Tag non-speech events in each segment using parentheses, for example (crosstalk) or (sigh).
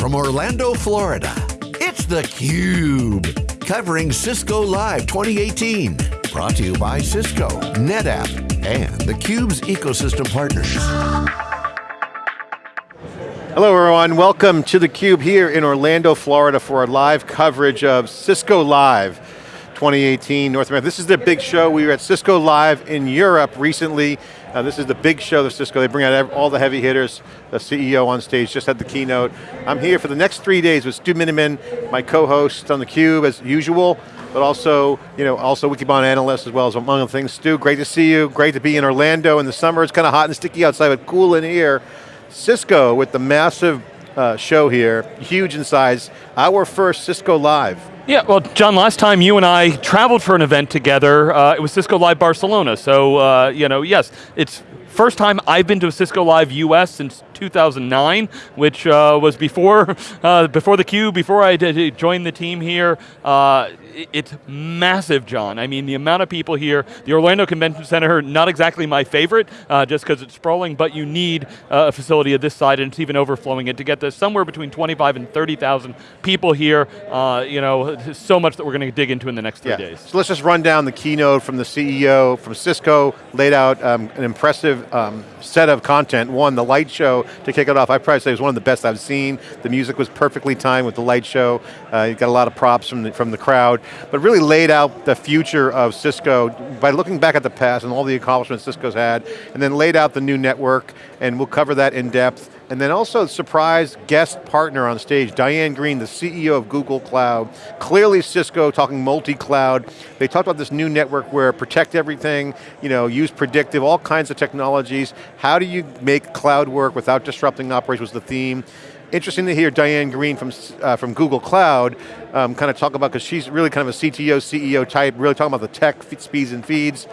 from Orlando, Florida, it's theCUBE, covering Cisco Live 2018. Brought to you by Cisco, NetApp, and theCUBE's ecosystem partners. Hello everyone, welcome to theCUBE here in Orlando, Florida for our live coverage of Cisco Live 2018 North America. This is the big show. We were at Cisco Live in Europe recently uh, this is the big show of Cisco. They bring out all the heavy hitters. The CEO on stage just had the keynote. I'm here for the next three days with Stu Miniman, my co-host on theCUBE as usual, but also, you know, also Wikibon analyst as well as among other things. Stu, great to see you. Great to be in Orlando in the summer. It's kind of hot and sticky outside, but cool in here. Cisco with the massive uh, show here, huge in size. Our first Cisco Live. Yeah, well, John, last time you and I traveled for an event together, uh, it was Cisco Live Barcelona. So, uh, you know, yes, it's first time I've been to a Cisco Live US since 2009, which uh, was before (laughs) uh, before the Cube, before I did joined the team here. Uh, it's massive, John. I mean, the amount of people here, the Orlando Convention Center, not exactly my favorite, uh, just because it's sprawling, but you need uh, a facility of this side, and it's even overflowing it to get to somewhere between 25 and 30,000 people here. Uh, you know, (laughs) so much that we're going to dig into in the next three yeah. days. So let's just run down the keynote from the CEO, from Cisco, laid out um, an impressive um, set of content. One, the light show, to kick it off, I probably say it was one of the best I've seen. The music was perfectly timed with the light show. Uh, you got a lot of props from the, from the crowd, but really laid out the future of Cisco by looking back at the past and all the accomplishments Cisco's had, and then laid out the new network, and we'll cover that in depth. And then also surprise guest partner on stage, Diane Greene, the CEO of Google Cloud. Clearly Cisco talking multi-cloud. They talked about this new network where protect everything, you know, use predictive, all kinds of technologies. How do you make cloud work without disrupting operations was the theme. Interesting to hear Diane Greene from, uh, from Google Cloud um, kind of talk about, because she's really kind of a CTO, CEO type, really talking about the tech, speeds and feeds.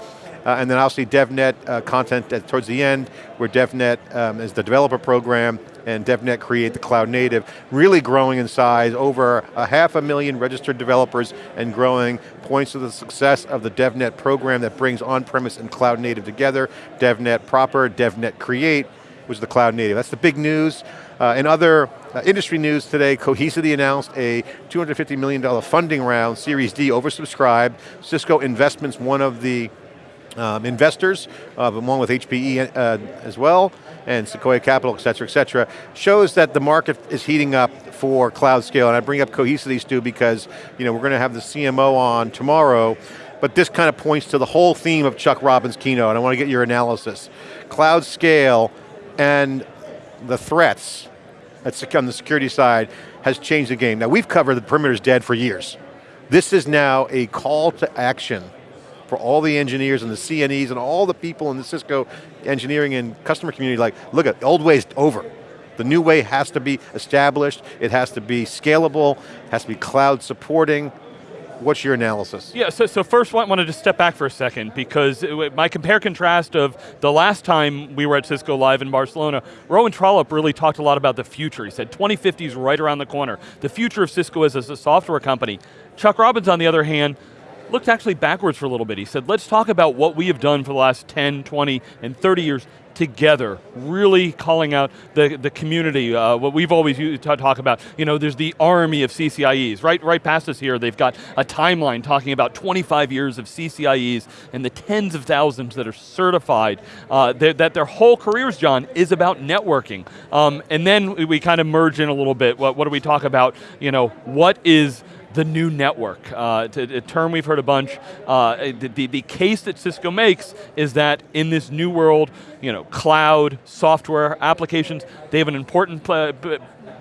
Uh, and then obviously DevNet uh, content at, towards the end, where DevNet um, is the developer program, and DevNet create the cloud native, really growing in size, over a half a million registered developers and growing, points to the success of the DevNet program that brings on-premise and cloud native together, DevNet proper, DevNet create, was the cloud native. That's the big news. Uh, in other uh, industry news today, Cohesity announced a $250 million funding round, Series D, oversubscribed. Cisco Investments, one of the um, investors, uh, along with HPE uh, as well, and Sequoia Capital, et cetera, et cetera, shows that the market is heating up for cloud scale. And I bring up Cohesity, Stu, because you know, we're going to have the CMO on tomorrow, but this kind of points to the whole theme of Chuck Robbins' keynote, and I want to get your analysis. Cloud scale and the threats on the security side has changed the game. Now we've covered the perimeter's dead for years. This is now a call to action for all the engineers and the CNEs and all the people in the Cisco engineering and customer community like, look at, the old way's over. The new way has to be established, it has to be scalable, has to be cloud supporting, What's your analysis? Yeah, so, so first I wanted to step back for a second because it, my compare contrast of the last time we were at Cisco Live in Barcelona, Rowan Trollope really talked a lot about the future. He said 2050 is right around the corner. The future of Cisco is as a software company. Chuck Robbins, on the other hand, looked actually backwards for a little bit. He said, let's talk about what we have done for the last 10, 20, and 30 years together, really calling out the, the community, uh, what we've always used to talk about, you know, there's the army of CCIEs. Right, right past us here, they've got a timeline talking about 25 years of CCIEs and the tens of thousands that are certified, uh, that their whole careers, John, is about networking. Um, and then we, we kind of merge in a little bit, what, what do we talk about, you know, what is the new network. Uh, a term we've heard a bunch. Uh, the, the, the, case that Cisco makes is that in this new world, you know, cloud, software, applications, they have an important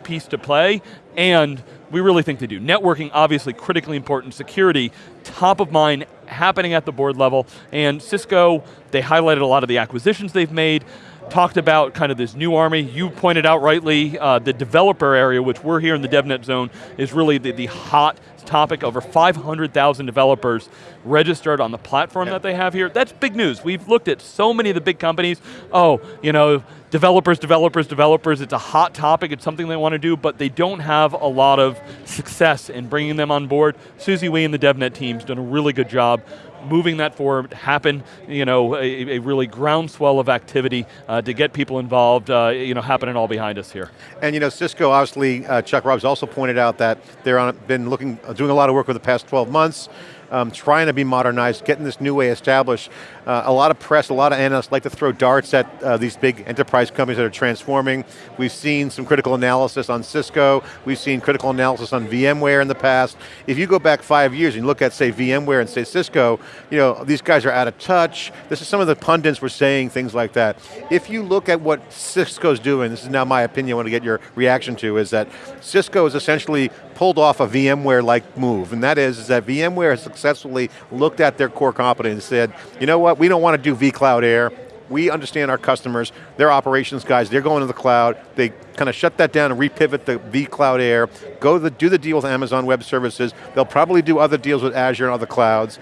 piece to play, and we really think they do. Networking, obviously critically important, security, top of mind, happening at the board level, and Cisco, they highlighted a lot of the acquisitions they've made, talked about kind of this new army. You pointed out rightly, uh, the developer area, which we're here in the DevNet zone, is really the, the hot topic. Over 500,000 developers registered on the platform that they have here. That's big news. We've looked at so many of the big companies. Oh, you know, developers, developers, developers. It's a hot topic. It's something they want to do, but they don't have a lot of success in bringing them on board. Susie Wee and the DevNet team's done a really good job moving that forward, happen, you know, a, a really groundswell of activity uh, to get people involved, uh, you know, happening all behind us here. And you know, Cisco, obviously, uh, Chuck Robbins also pointed out that they're been looking, doing a lot of work over the past 12 months, um, trying to be modernized, getting this new way established. Uh, a lot of press, a lot of analysts like to throw darts at uh, these big enterprise companies that are transforming. We've seen some critical analysis on Cisco, we've seen critical analysis on VMware in the past. If you go back five years and look at say VMware and say Cisco, you know, these guys are out of touch. This is some of the pundits were saying things like that. If you look at what Cisco's doing, this is now my opinion, I want to get your reaction to, is that Cisco has essentially pulled off a VMware-like move, and that is, is that VMware has successfully looked at their core competence and said, you know what, we don't want to do vCloud Air, we understand our customers, their operations guys, they're going to the cloud, they kind of shut that down and repivot the vCloud Air, go the, do the deal with Amazon Web Services, they'll probably do other deals with Azure and other clouds.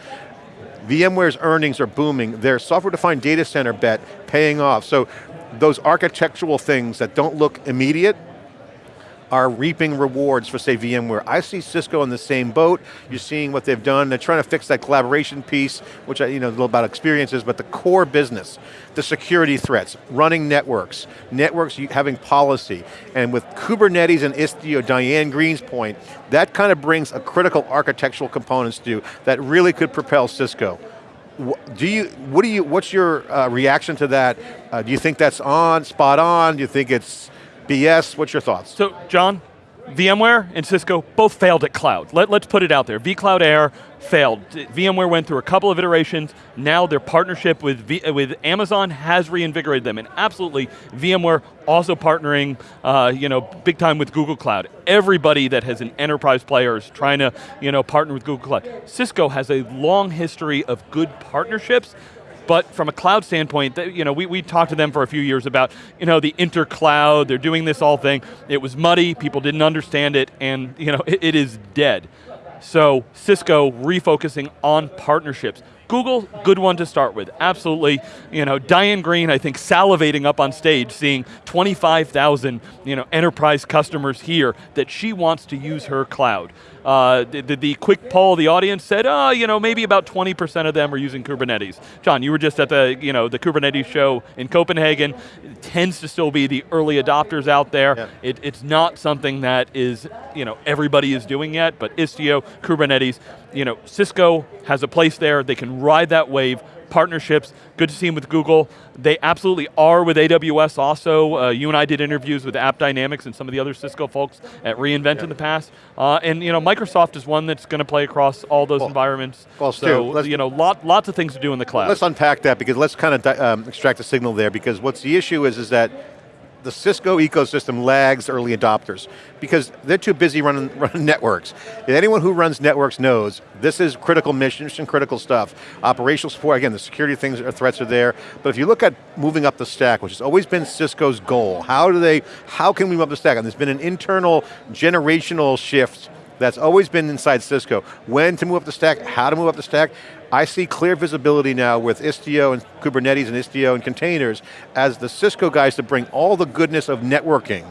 VMware's earnings are booming, their software-defined data center bet paying off. So those architectural things that don't look immediate, are reaping rewards for say VMware. I see Cisco in the same boat. You're seeing what they've done. They're trying to fix that collaboration piece, which I, you know, a little about experiences, but the core business, the security threats, running networks, networks having policy, and with Kubernetes and Istio, Diane Greene's point, that kind of brings a critical architectural components to that really could propel Cisco. Do you, what do you, what's your uh, reaction to that? Uh, do you think that's on, spot on? Do you think it's BS, what's your thoughts? So, John, VMware and Cisco both failed at cloud. Let, us put it out there. vCloud Air failed. VMware went through a couple of iterations. Now their partnership with, v, with Amazon has reinvigorated them. And absolutely, VMware also partnering uh, you know, big time with Google Cloud. Everybody that has an enterprise player is trying to you know, partner with Google Cloud. Cisco has a long history of good partnerships but from a cloud standpoint, you know, we, we talked to them for a few years about you know, the intercloud, they're doing this all thing. It was muddy, people didn't understand it, and you know, (laughs) it, it is dead. So Cisco refocusing on partnerships. Google, good one to start with, absolutely. You know, Diane Greene, I think, salivating up on stage, seeing 25,000 you know, enterprise customers here that she wants to use her cloud. Uh, the, the, quick poll, the audience said, oh, you know, maybe about 20% of them are using Kubernetes. John, you were just at the, you know, the Kubernetes show in Copenhagen. It tends to still be the early adopters out there. Yeah. It, it's not something that is, you know, everybody is doing yet, but Istio, Kubernetes, you know, Cisco has a place there, they can ride that wave, partnerships. Good to see them with Google. They absolutely are with AWS also. Uh, you and I did interviews with AppDynamics and some of the other Cisco folks at reInvent yeah. in the past. Uh, and you know, Microsoft is one that's going to play across all those well, environments. Well, so, you know, lot, lots of things to do in the cloud. Let's unpack that because let's kind of um, extract the signal there because what's the issue is, is that the Cisco ecosystem lags early adopters because they're too busy running, (laughs) running networks. Anyone who runs networks knows this is critical mission, mission critical stuff. Operational support, again, the security things or threats are there, but if you look at moving up the stack, which has always been Cisco's goal, how do they, how can we move up the stack? And there's been an internal generational shift that's always been inside Cisco. When to move up the stack, how to move up the stack. I see clear visibility now with Istio and Kubernetes and Istio and containers as the Cisco guys to bring all the goodness of networking,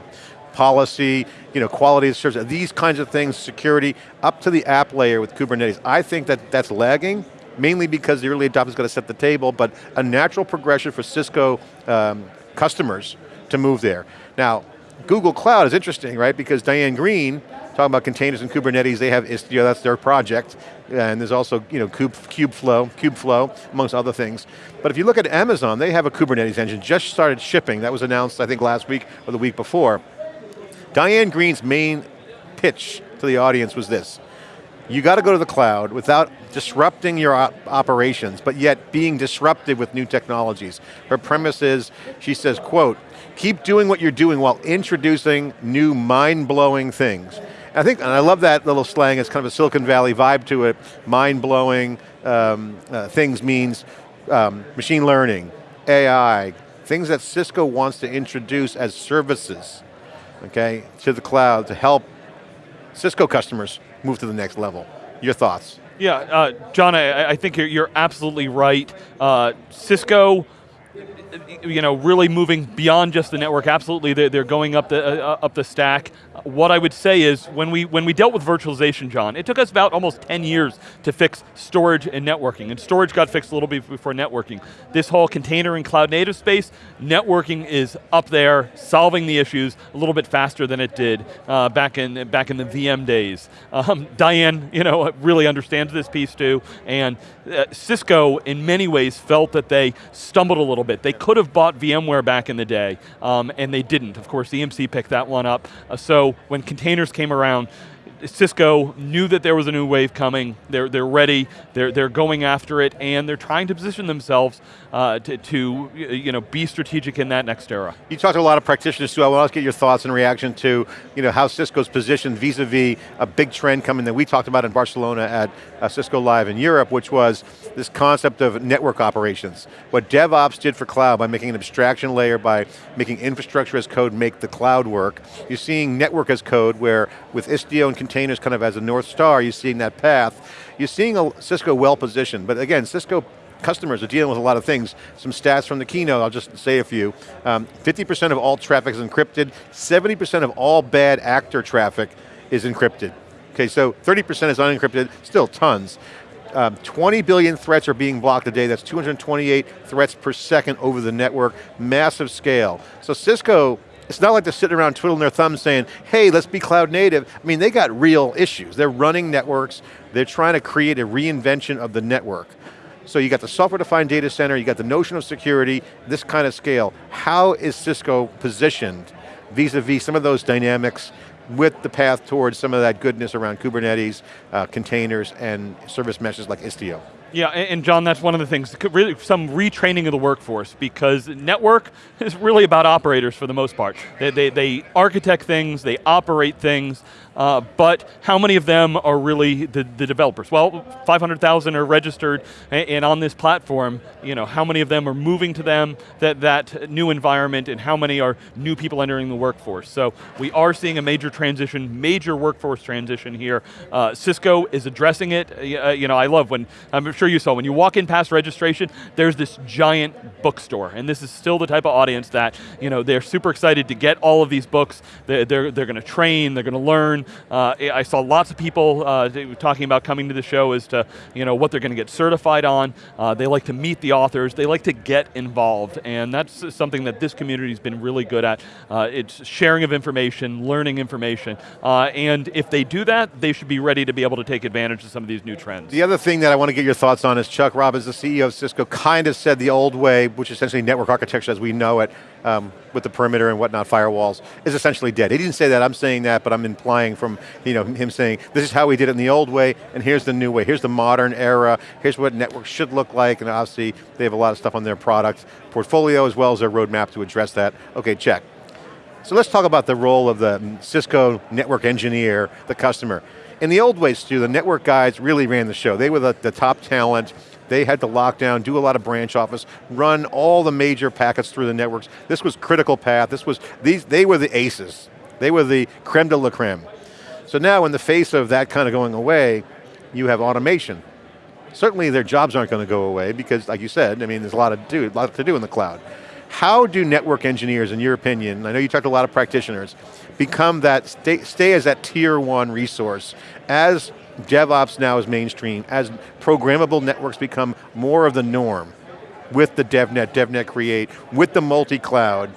policy, you know, quality of service, these kinds of things, security, up to the app layer with Kubernetes. I think that that's lagging, mainly because the early adopters got to set the table, but a natural progression for Cisco um, customers to move there. Now, Google Cloud is interesting, right? Because Diane Greene, talking about containers and Kubernetes, they have Istio, that's their project. And there's also you know, Kube, Kubeflow, Kubeflow, amongst other things. But if you look at Amazon, they have a Kubernetes engine, just started shipping. That was announced, I think, last week or the week before. Diane Greene's main pitch to the audience was this. You got to go to the cloud without disrupting your op operations, but yet being disruptive with new technologies. Her premise is, she says, quote, keep doing what you're doing while introducing new mind-blowing things. I think, and I love that little slang, it's kind of a Silicon Valley vibe to it, mind-blowing um, uh, things means um, machine learning, AI, things that Cisco wants to introduce as services, okay, to the cloud to help Cisco customers move to the next level. Your thoughts? Yeah, uh, John, I, I, think you're, you're absolutely right. Uh, Cisco you know, really moving beyond just the network. Absolutely, they're, they're going up the uh, up the stack. What I would say is, when we when we dealt with virtualization, John, it took us about almost 10 years to fix storage and networking, and storage got fixed a little bit before networking. This whole container and cloud native space, networking is up there, solving the issues a little bit faster than it did uh, back in back in the VM days. Um, Diane, you know, really understands this piece too, and uh, Cisco, in many ways, felt that they stumbled a little bit. They could have bought VMware back in the day, um, and they didn't. Of course, EMC picked that one up. Uh, so when containers came around, Cisco knew that there was a new wave coming. They're, they're ready, they're, they're going after it, and they're trying to position themselves uh, to, to you know, be strategic in that next era. You talked to a lot of practitioners too. I want to get your thoughts and reaction to you know, how Cisco's positioned vis-a-vis -vis a big trend coming that we talked about in Barcelona at uh, Cisco Live in Europe, which was this concept of network operations. What DevOps did for cloud by making an abstraction layer, by making infrastructure as code make the cloud work. You're seeing network as code where with Istio and containers kind of as a North Star, you're seeing that path. You're seeing a, Cisco well positioned, but again, Cisco customers are dealing with a lot of things. Some stats from the keynote, I'll just say a few. 50% um, of all traffic is encrypted, 70% of all bad actor traffic is encrypted. Okay, so 30% is unencrypted, still tons. Um, 20 billion threats are being blocked a day, that's 228 threats per second over the network, massive scale. So Cisco it's not like they're sitting around twiddling their thumbs saying, hey, let's be cloud native. I mean, they got real issues. They're running networks, they're trying to create a reinvention of the network. So you got the software-defined data center, you got the notion of security, this kind of scale. How is Cisco positioned vis-a-vis -vis some of those dynamics with the path towards some of that goodness around Kubernetes, uh, containers, and service meshes like Istio? Yeah, and John, that's one of the things, really some retraining of the workforce because network (laughs) is really about operators for the most part. They, they, they architect things, they operate things, uh, but how many of them are really the, the developers? Well, 500,000 are registered and on this platform, you know, how many of them are moving to them, that, that new environment, and how many are new people entering the workforce? So we are seeing a major transition, major workforce transition here. Uh, Cisco is addressing it. Uh, you know, I love when, I'm sure you saw, when you walk in past registration, there's this giant bookstore, and this is still the type of audience that, you know, they're super excited to get all of these books, they're, they're, they're going to train, they're going to learn, uh, I saw lots of people uh, talking about coming to the show as to you know, what they're going to get certified on. Uh, they like to meet the authors. They like to get involved. And that's something that this community has been really good at. Uh, it's sharing of information, learning information. Uh, and if they do that, they should be ready to be able to take advantage of some of these new trends. The other thing that I want to get your thoughts on is Chuck Robbins, the CEO of Cisco, kind of said the old way, which is essentially network architecture as we know it, um, with the perimeter and whatnot, firewalls, is essentially dead. He didn't say that, I'm saying that, but I'm implying from you know, him saying, this is how we did it in the old way, and here's the new way. Here's the modern era, here's what networks should look like, and obviously they have a lot of stuff on their product portfolio as well as their roadmap to address that. Okay, check. So let's talk about the role of the Cisco network engineer, the customer. In the old ways, too, the network guys really ran the show. They were the, the top talent, they had to lock down, do a lot of branch office, run all the major packets through the networks. This was critical path, this was, these, they were the aces. They were the creme de la creme. So now in the face of that kind of going away, you have automation. Certainly their jobs aren't going to go away because like you said, I mean there's a lot, of do, a lot to do in the cloud. How do network engineers, in your opinion, I know you talked to a lot of practitioners, become that, stay, stay as that tier one resource as DevOps now is mainstream, as programmable networks become more of the norm with the DevNet, DevNet Create, with the multi-cloud,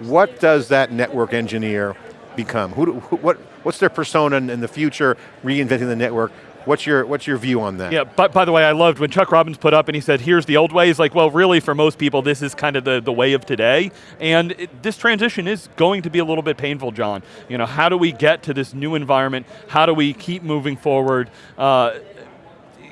what does that network engineer become? Who, who, what, what's their persona in the future, reinventing the network? What's your, what's your view on that? Yeah, but by the way, I loved when Chuck Robbins put up and he said, here's the old way. He's like, well, really, for most people, this is kind of the, the way of today. And it, this transition is going to be a little bit painful, John. You know, how do we get to this new environment? How do we keep moving forward? Uh,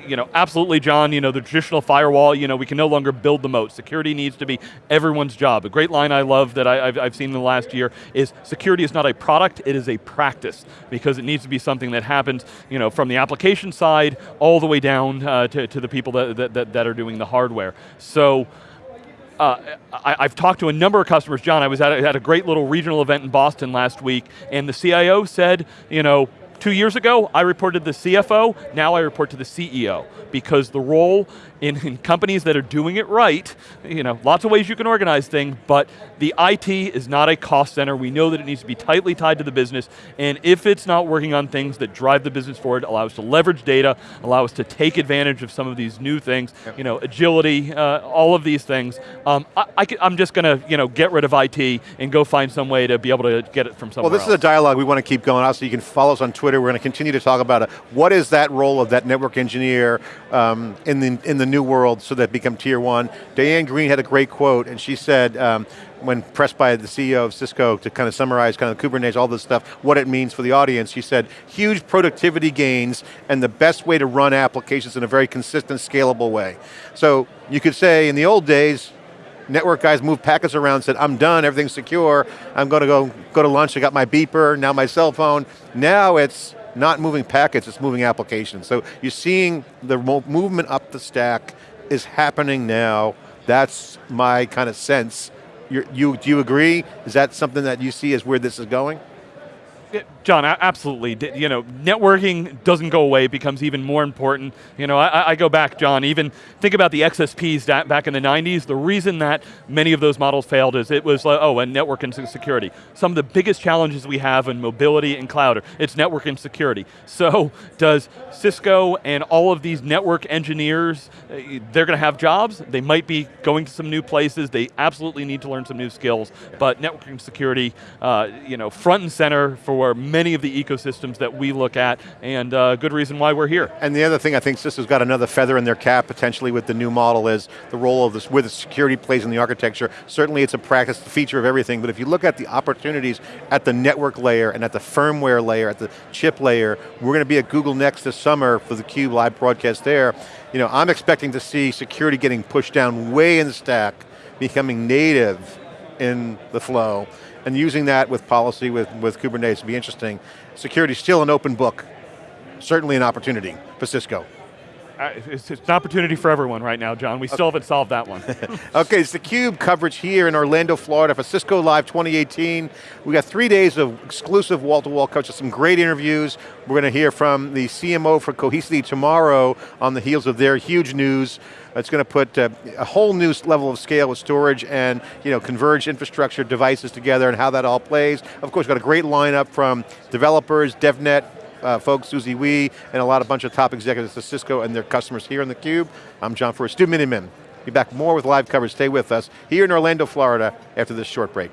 you know, absolutely, John, you know, the traditional firewall, you know, we can no longer build the moat. Security needs to be everyone's job. A great line I love that I, have seen in the last year is security is not a product, it is a practice, because it needs to be something that happens, you know, from the application side all the way down uh, to, to the people that, that, that are doing the hardware. So, uh, I, have talked to a number of customers. John, I was at a, at a, great little regional event in Boston last week, and the CIO said, you know, Two years ago, I reported to the CFO, now I report to the CEO, because the role in, in companies that are doing it right, you know, lots of ways you can organize things, but the IT is not a cost center. We know that it needs to be tightly tied to the business, and if it's not working on things that drive the business forward, allow us to leverage data, allow us to take advantage of some of these new things, yep. you know, agility, uh, all of these things, um, I, am just going to, you know, get rid of IT and go find some way to be able to get it from somewhere Well, this else. is a dialogue we want to keep going. Also, you can follow us on Twitter. We're going to continue to talk about it. What is that role of that network engineer um, in, the, in the new world so that become tier one? Diane Greene had a great quote, and she said, um, when pressed by the CEO of Cisco to kind of summarize kind of Kubernetes, all this stuff, what it means for the audience, she said, huge productivity gains and the best way to run applications in a very consistent, scalable way. So you could say in the old days, network guys moved packets around, said, I'm done, everything's secure, I'm going to go, go to lunch, I got my beeper, now my cell phone. Now it's not moving packets, it's moving applications. So you're seeing the movement up the stack is happening now. That's my kind of sense. You're, you, do you agree? Is that something that you see as where this is going? John, absolutely. You know, networking doesn't go away, it becomes even more important. You know, I, I, go back, John, even think about the XSPs back in the 90s. The reason that many of those models failed is it was, like, oh, and network and security. Some of the biggest challenges we have in mobility and cloud, are it's network and security. So does Cisco and all of these network engineers, uh, they're going to have jobs, they might be going to some new places, they absolutely need to learn some new skills, but networking security, uh, you know, front and center for many many of the ecosystems that we look at, and uh, good reason why we're here. And the other thing I think Cisco's got another feather in their cap potentially with the new model is the role of this, where the security plays in the architecture. Certainly it's a practice, the feature of everything, but if you look at the opportunities at the network layer and at the firmware layer, at the chip layer, we're going to be at Google Next this summer for the CUBE live broadcast there. You know, I'm expecting to see security getting pushed down way in the stack, becoming native in the flow and using that with policy, with, with Kubernetes would be interesting. Security is still an open book, certainly an opportunity for Cisco. It's, it's, an opportunity for everyone right now, John. We still haven't solved that one. (laughs) okay, it's theCUBE coverage here in Orlando, Florida for Cisco Live 2018. We got three days of exclusive wall-to-wall -wall coverage, some great interviews. We're going to hear from the CMO for Cohesity tomorrow on the heels of their huge news. It's going to put uh, a whole new level of scale with storage and you know, converged infrastructure devices together and how that all plays. Of course, got a great lineup from developers, DevNet, uh, folks, Susie Wee, and a lot of bunch of top executives at Cisco and their customers here in theCUBE. I'm John Furrier, Stu Miniman. Be back more with live coverage, stay with us, here in Orlando, Florida, after this short break.